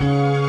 Música